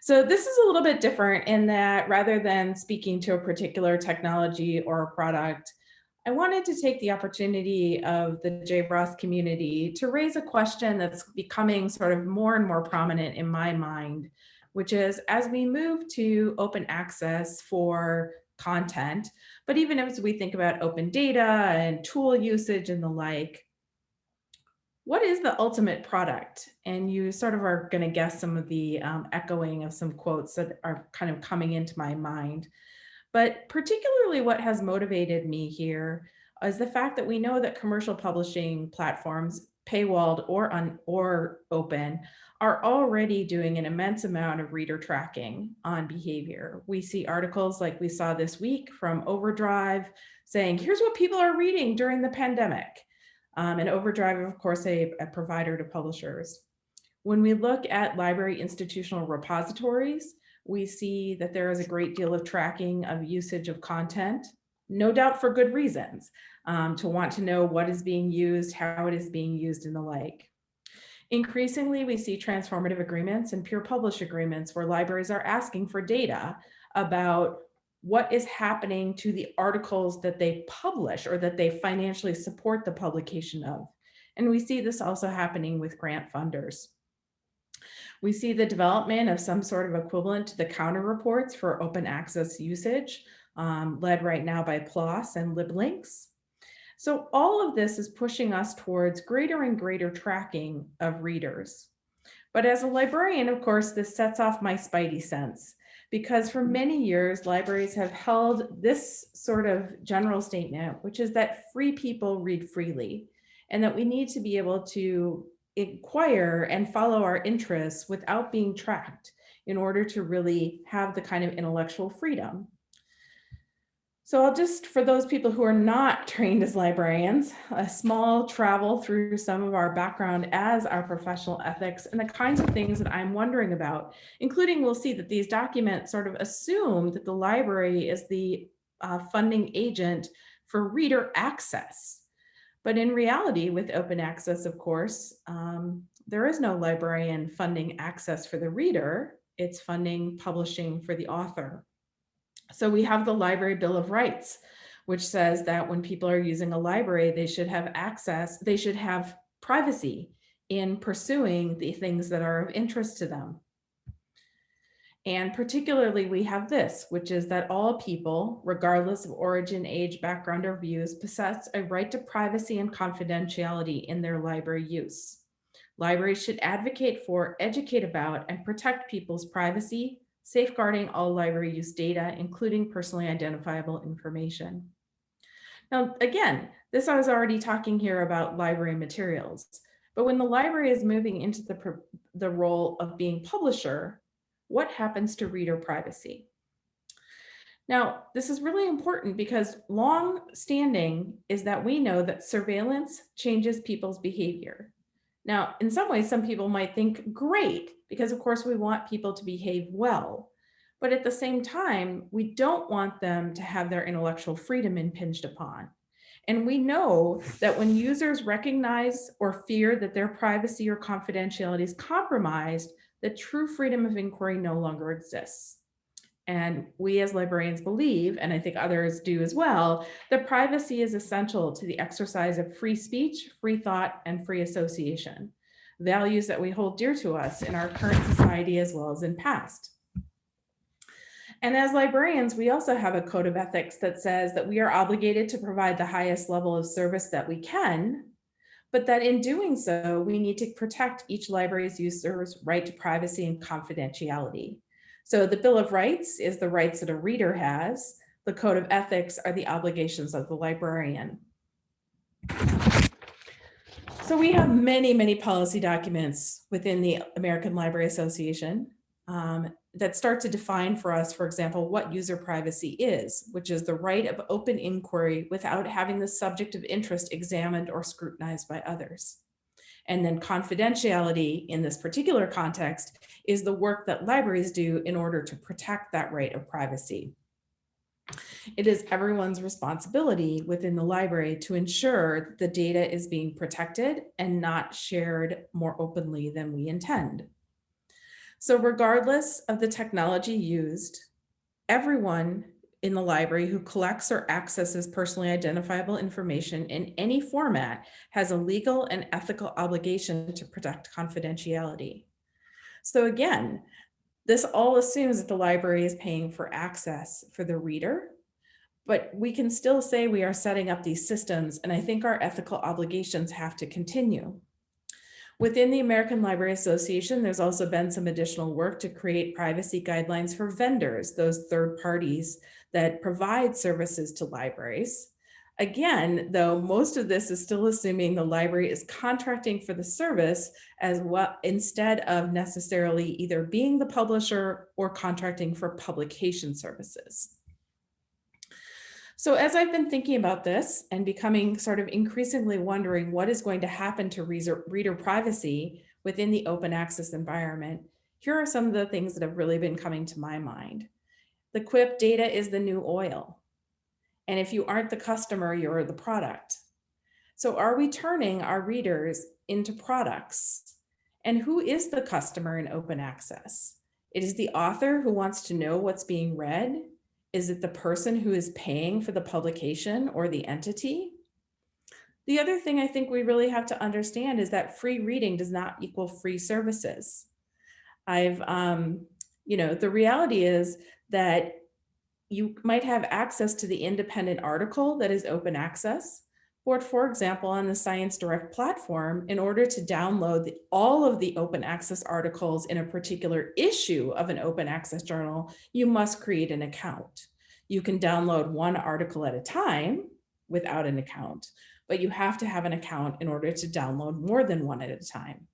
So this is a little bit different in that rather than speaking to a particular technology or a product, I wanted to take the opportunity of the JROST community to raise a question that's becoming sort of more and more prominent in my mind, which is as we move to open access for content, but even as we think about open data and tool usage and the like, what is the ultimate product? And you sort of are going to guess some of the um, echoing of some quotes that are kind of coming into my mind. But particularly what has motivated me here is the fact that we know that commercial publishing platforms, paywalled or, un, or open, are already doing an immense amount of reader tracking on behavior. We see articles like we saw this week from Overdrive saying, here's what people are reading during the pandemic. Um, and Overdrive, of course, a, a provider to publishers. When we look at library institutional repositories, we see that there is a great deal of tracking of usage of content, no doubt for good reasons, um, to want to know what is being used, how it is being used, and the like. Increasingly, we see transformative agreements and peer publish agreements where libraries are asking for data about what is happening to the articles that they publish or that they financially support the publication of. And we see this also happening with grant funders. We see the development of some sort of equivalent to the counter reports for open access usage, um, led right now by PLOS and LibLynx. So all of this is pushing us towards greater and greater tracking of readers. But as a librarian, of course, this sets off my spidey sense because for many years, libraries have held this sort of general statement, which is that free people read freely and that we need to be able to inquire and follow our interests without being tracked in order to really have the kind of intellectual freedom. So I'll just, for those people who are not trained as librarians, a small travel through some of our background as our professional ethics and the kinds of things that I'm wondering about, including we'll see that these documents sort of assume that the library is the uh, funding agent for reader access. But in reality, with open access, of course, um, there is no librarian funding access for the reader. It's funding publishing for the author. So we have the Library Bill of Rights, which says that when people are using a library, they should have access, they should have privacy in pursuing the things that are of interest to them. And particularly we have this, which is that all people, regardless of origin, age, background, or views, possess a right to privacy and confidentiality in their library use. Libraries should advocate for, educate about, and protect people's privacy, safeguarding all library use data, including personally identifiable information. Now, again, this I was already talking here about library materials, but when the library is moving into the, the role of being publisher, what happens to reader privacy? Now, this is really important because long standing is that we know that surveillance changes people's behavior. Now, in some ways, some people might think great, because of course we want people to behave well. But at the same time, we don't want them to have their intellectual freedom impinged upon. And we know that when users recognize or fear that their privacy or confidentiality is compromised, the true freedom of inquiry no longer exists. And we as librarians believe, and I think others do as well, that privacy is essential to the exercise of free speech, free thought, and free association, values that we hold dear to us in our current society as well as in past. And as librarians, we also have a code of ethics that says that we are obligated to provide the highest level of service that we can, but that in doing so, we need to protect each library's user's right to privacy and confidentiality. So the Bill of Rights is the rights that a reader has. The Code of Ethics are the obligations of the librarian. So we have many, many policy documents within the American Library Association um, that start to define for us, for example, what user privacy is, which is the right of open inquiry without having the subject of interest examined or scrutinized by others. And then confidentiality in this particular context is the work that libraries do in order to protect that right of privacy. It is everyone's responsibility within the library to ensure the data is being protected and not shared more openly than we intend. So regardless of the technology used, everyone in the library who collects or accesses personally identifiable information in any format has a legal and ethical obligation to protect confidentiality. So again, this all assumes that the library is paying for access for the reader, but we can still say we are setting up these systems and I think our ethical obligations have to continue. Within the American Library Association, there's also been some additional work to create privacy guidelines for vendors, those third parties that provide services to libraries. Again, though, most of this is still assuming the library is contracting for the service as well, instead of necessarily either being the publisher or contracting for publication services. So as I've been thinking about this and becoming sort of increasingly wondering what is going to happen to reader privacy within the open access environment, here are some of the things that have really been coming to my mind. The quip data is the new oil. And if you aren't the customer, you're the product. So are we turning our readers into products? And who is the customer in open access? It is the author who wants to know what's being read. Is it the person who is paying for the publication or the entity? The other thing I think we really have to understand is that free reading does not equal free services. I've, um, you know, the reality is that you might have access to the independent article that is open access, or for example, on the Science Direct platform, in order to download the, all of the open access articles in a particular issue of an open access journal, you must create an account. You can download one article at a time without an account, but you have to have an account in order to download more than one at a time.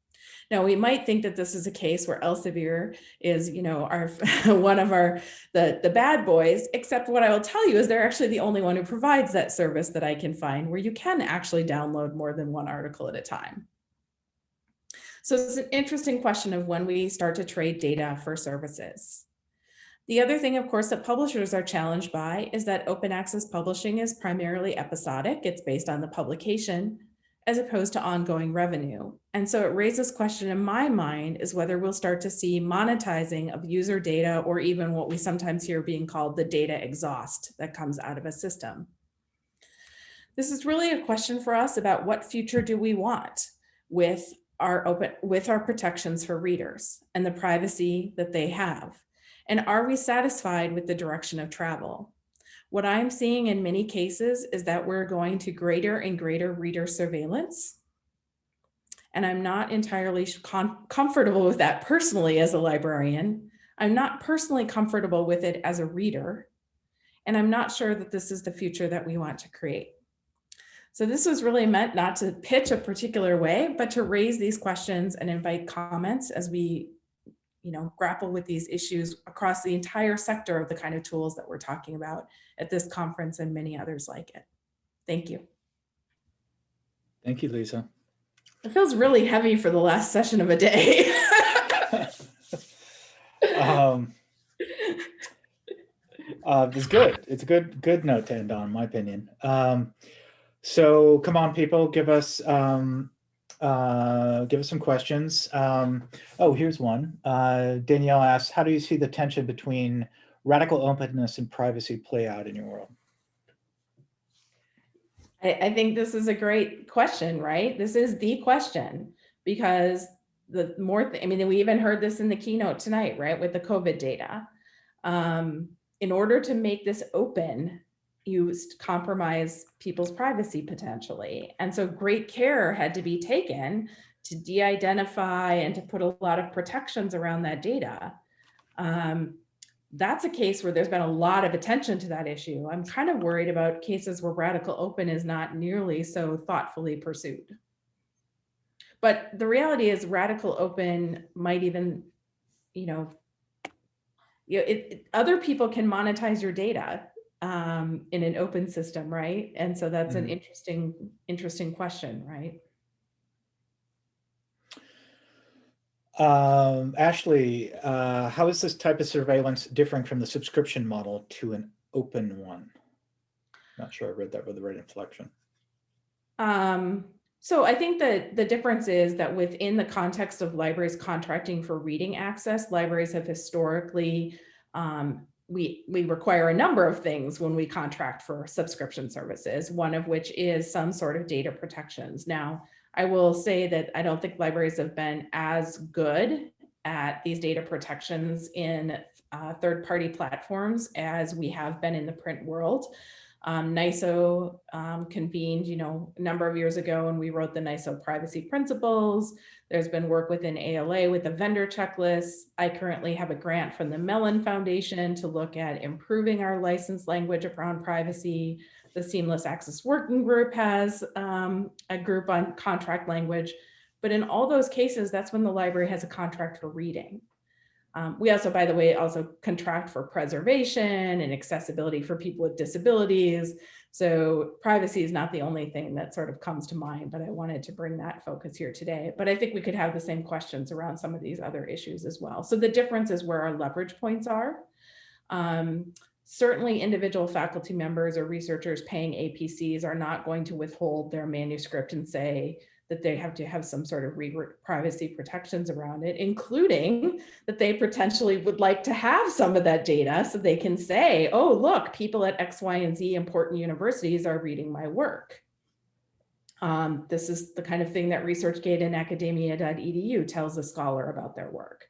Now we might think that this is a case where Elsevier is, you know, our one of our the the bad boys. Except what I will tell you is they're actually the only one who provides that service that I can find where you can actually download more than one article at a time. So it's an interesting question of when we start to trade data for services. The other thing, of course, that publishers are challenged by is that open access publishing is primarily episodic. It's based on the publication as opposed to ongoing revenue. And so it raises question in my mind is whether we'll start to see monetizing of user data or even what we sometimes hear being called the data exhaust that comes out of a system. This is really a question for us about what future do we want with our open with our protections for readers and the privacy that they have. And are we satisfied with the direction of travel? What I'm seeing in many cases is that we're going to greater and greater reader surveillance. And I'm not entirely comfortable with that personally as a librarian. I'm not personally comfortable with it as a reader. And I'm not sure that this is the future that we want to create. So this was really meant not to pitch a particular way, but to raise these questions and invite comments as we you know, grapple with these issues across the entire sector of the kind of tools that we're talking about at this conference and many others like it. Thank you. Thank you, Lisa. It feels really heavy for the last session of a day. um, uh, it's good. It's a good, good note to end on, in my opinion. Um, so come on, people, give us um, uh, give us some questions. Um, oh, here's one. Uh, Danielle asks, how do you see the tension between radical openness and privacy play out in your world? I, I think this is a great question, right? This is the question because the more, I mean, we even heard this in the keynote tonight, right, with the COVID data. Um, in order to make this open, used compromise people's privacy potentially. And so great care had to be taken to de-identify and to put a lot of protections around that data. Um, that's a case where there's been a lot of attention to that issue. I'm kind of worried about cases where radical open is not nearly so thoughtfully pursued. But the reality is radical open might even, you know, you know, it, it, other people can monetize your data um, in an open system, right? And so that's mm -hmm. an mm-hmm. interesting, interesting question, right? Um, Ashley, uh, how is this type of surveillance differing from the subscription model to an open one? Not sure I read that with the right inflection. Um, So I think that the difference is that within the context of libraries contracting for reading access, libraries have historically, um, we, we require a number of things when we contract for subscription services, one of which is some sort of data protections. Now, I will say that I don't think libraries have been as good at these data protections in uh, third-party platforms as we have been in the print world. Um, NISO um, convened, you know, a number of years ago and we wrote the NISO privacy principles. There's been work within ALA with the vendor checklist. I currently have a grant from the Mellon Foundation to look at improving our license language around privacy. The Seamless Access Working Group has um, a group on contract language. But in all those cases, that's when the library has a contract for reading. Um, we also, by the way, also contract for preservation and accessibility for people with disabilities. So privacy is not the only thing that sort of comes to mind, but I wanted to bring that focus here today. But I think we could have the same questions around some of these other issues as well. So the difference is where our leverage points are. Um, certainly individual faculty members or researchers paying APCs are not going to withhold their manuscript and say, that they have to have some sort of privacy protections around it, including that they potentially would like to have some of that data so they can say, oh, look, people at X, Y, and Z important universities are reading my work. Um, this is the kind of thing that ResearchGate and academia.edu tells a scholar about their work.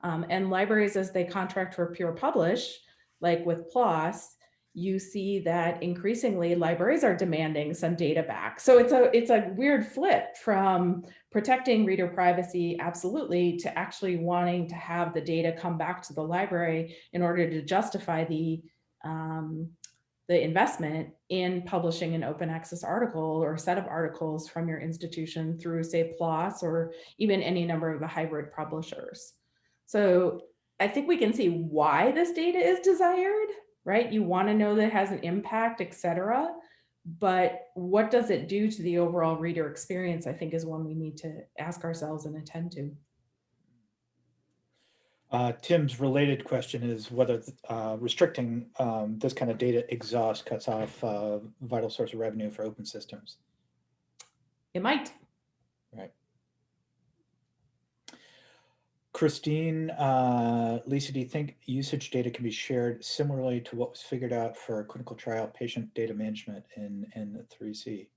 Um, and libraries, as they contract for pure publish, like with PLOS, you see that increasingly libraries are demanding some data back. So it's a it's a weird flip from protecting reader privacy, absolutely, to actually wanting to have the data come back to the library in order to justify the um, the investment in publishing an open access article or set of articles from your institution through say PLOS or even any number of the hybrid publishers. So I think we can see why this data is desired, right? You want to know that it has an impact, etc. But what does it do to the overall reader experience, I think is one we need to ask ourselves and attend to. Uh, Tim's related question is whether uh, restricting um, this kind of data exhaust cuts off uh, vital source of revenue for open systems. It might. Right. Christine, uh, Lisa, do you think usage data can be shared similarly to what was figured out for clinical trial patient data management in, in the 3C?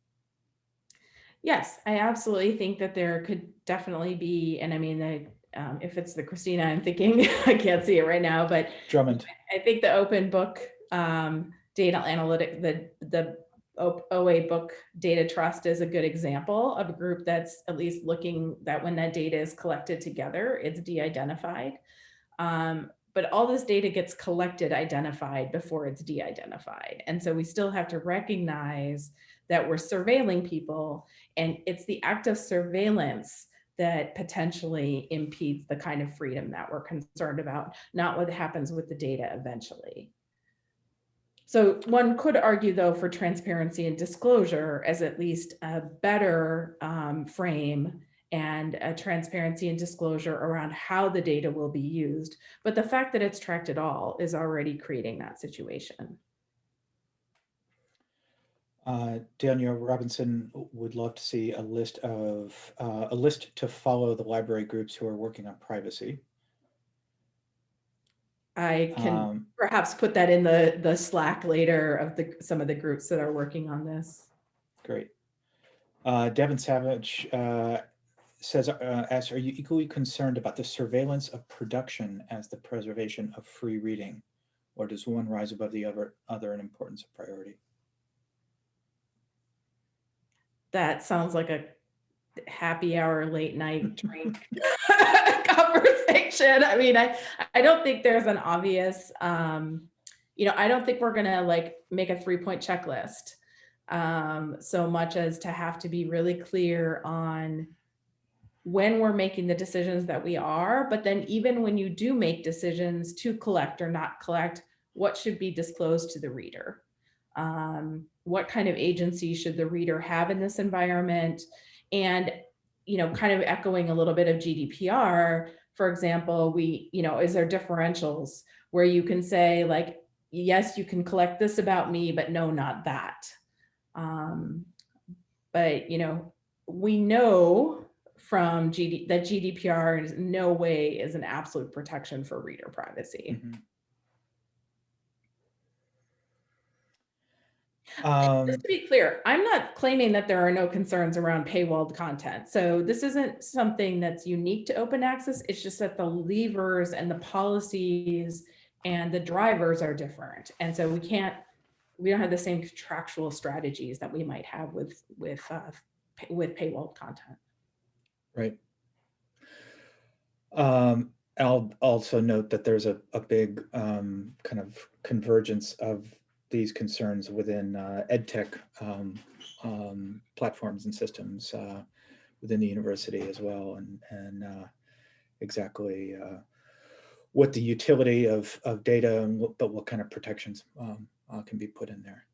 Yes, I absolutely think that there could definitely be, and I mean, the, um, if it's the Christina I'm thinking, I can't see it right now, but Drummond. I think the open book um, data analytic, the, the OA Book Data Trust is a good example of a group that's at least looking that when that data is collected together, it's de-identified. Um, but all this data gets collected, identified before it's de-identified. And so we still have to recognize that we're surveilling people and it's the act of surveillance that potentially impedes the kind of freedom that we're concerned about, not what happens with the data eventually. So one could argue though for transparency and disclosure as at least a better um, frame and a transparency and disclosure around how the data will be used. But the fact that it's tracked at all is already creating that situation. Uh, Daniel Robinson would love to see a list of uh, a list to follow the library groups who are working on privacy. I can um, perhaps put that in the, the Slack later of the some of the groups that are working on this. Great. Uh, Devin Savage uh, says, uh, asks, are you equally concerned about the surveillance of production as the preservation of free reading? Or does one rise above the other, other in importance of priority? That sounds like a happy hour late night drink conversation. I mean, I, I don't think there's an obvious, um, you know, I don't think we're gonna like make a three point checklist um, so much as to have to be really clear on when we're making the decisions that we are, but then even when you do make decisions to collect or not collect, what should be disclosed to the reader? Um, what kind of agency should the reader have in this environment? And, you know, kind of echoing a little bit of GDPR, for example, we, you know, is there differentials where you can say like, yes, you can collect this about me, but no, not that. Um, but, you know, we know from GD, that GDPR is no way is an absolute protection for reader privacy. Mhm. Um, Just to be clear, I'm not claiming that there are no concerns around paywalled content. So this isn't something that's unique to open access. It's just that the levers and the policies and the drivers are different. And so we can't, we don't have the same contractual strategies that we might have with, with, uh, pay- with paywalled content. Right. Um, I'll also note that there's a, a big um, kind of convergence of these concerns within uh, ed tech um, um, platforms and systems uh, within the university as well, and and uh, exactly uh, what the utility of of data and what, but what kind of protections um, uh, can be put in there.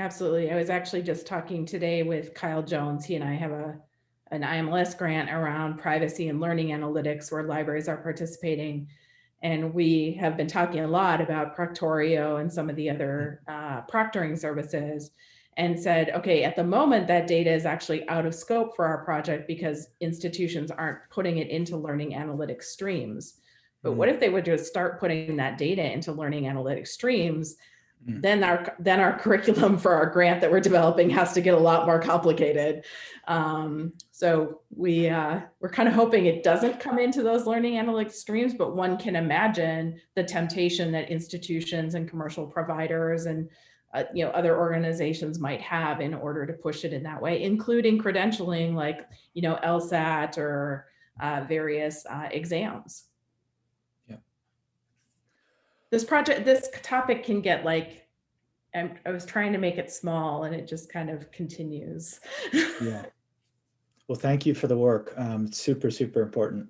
Absolutely. I was actually just talking today with Kyle Jones. He and I have a an IMLS grant around privacy and learning analytics where libraries are participating. And we have been talking a lot about Proctorio and some of the other uh, proctoring services and said, okay, at the moment that data is actually out of scope for our project because institutions aren't putting it into learning analytics streams. But what if they would just start putting that data into learning analytics streams? Mm. Then our then our curriculum for our grant that we're developing has to get a lot more complicated. Um, so we uh, we're kind of hoping it doesn't come into those learning analytics streams, but one can imagine the temptation that institutions and commercial providers and uh, you know other organizations might have in order to push it in that way, including credentialing like you know LSAT or uh, various uh, exams. This project, this topic can get like, I'm, I was trying to make it small and it just kind of continues. Yeah. Well, thank you for the work. Um, super, super important.